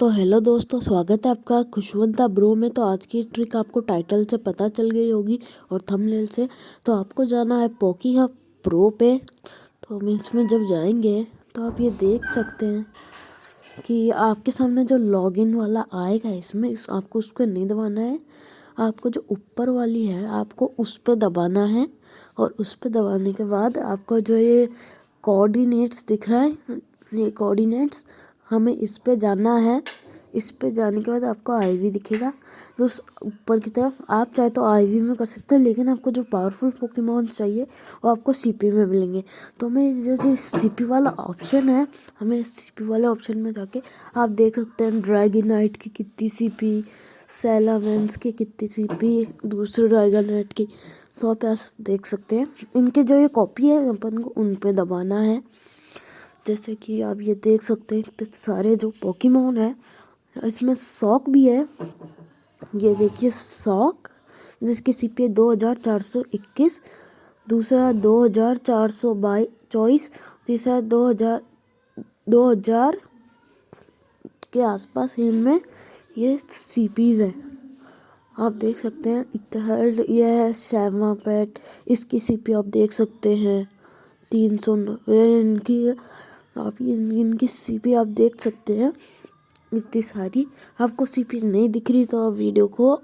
तो हेलो दोस्तों, स्वागत है आपका खुशवंता ब्रो में। तो आज की ट्रिक आपको टाइटल से पता चल गई होगी और थंबनेल से। तो आपको जाना है पोकी हब प्रो पे। तो हम इसमें जब जाएँगे तो आप ये देख सकते हैं कि आपके सामने जो लॉगिन वाला आएगा इसमें, इस आपको उस पर नहीं दबाना है। आपको जो ऊपर वाली है, आपको उस पर दबाना है और उस पर दबाने के बाद आपको जो ये कोऑर्डिनेट्स दिख रहा है, ये कोऑर्डिनेट्स हमें इस पे जाना है। इस पे जाने के बाद आपको आईवी दिखेगा। तो उस ऊपर की तरफ़, आप चाहे तो आईवी में कर सकते हैं, लेकिन आपको जो पावरफुल पोकेमोन चाहिए, वो आपको सीपी में मिलेंगे। तो हमें जैसे सीपी वाला ऑप्शन है, हमें सीपी वाले ऑप्शन में जाके आप देख सकते हैं ड्रैगनाइट की कितनी सीपी सेलामेंस की कितनी सीपी दूसरे ड्रैगनाइट की। तो आप देख सकते हैं। इनके जो ये कॉपी है, अपन को उन पे दबाना है। जैसे कि आप ये देख सकते हैं तो सारे जो पोकेमोन है, इसमें सॉक भी है। ये देखिए सॉक चार सौ इक्कीस, दूसरा दो हज़ार चार सौ बाईस चौबीस तीसरा दो हज़ार दो हज़ार के आसपास इनमें ये सी पीज़ है। आप देख सकते हैं इतहर्ड ये है श्यामा पैट इसकी सी पी आप देख सकते हैं। तीन सौ नब्बे इनकी आप इनकी सीपी आप देख सकते हैं। इतनी सारी। आपको सीपी नहीं दिख रही तो आप वीडियो को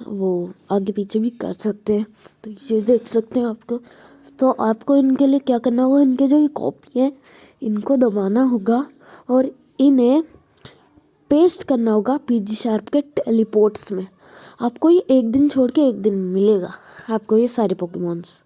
वो आगे पीछे भी कर सकते हैं। तो ये देख सकते हैं आपको। तो आपको इनके लिए क्या करना होगा? इनके जो ये कॉपी है, इनको दबाना होगा और इन्हें पेस्ट करना होगा पीजी शार्प के टेलीपोर्ट्स में। आपको ये एक दिन छोड़ के एक दिन मिलेगा, आपको ये सारे पोकेमोन्स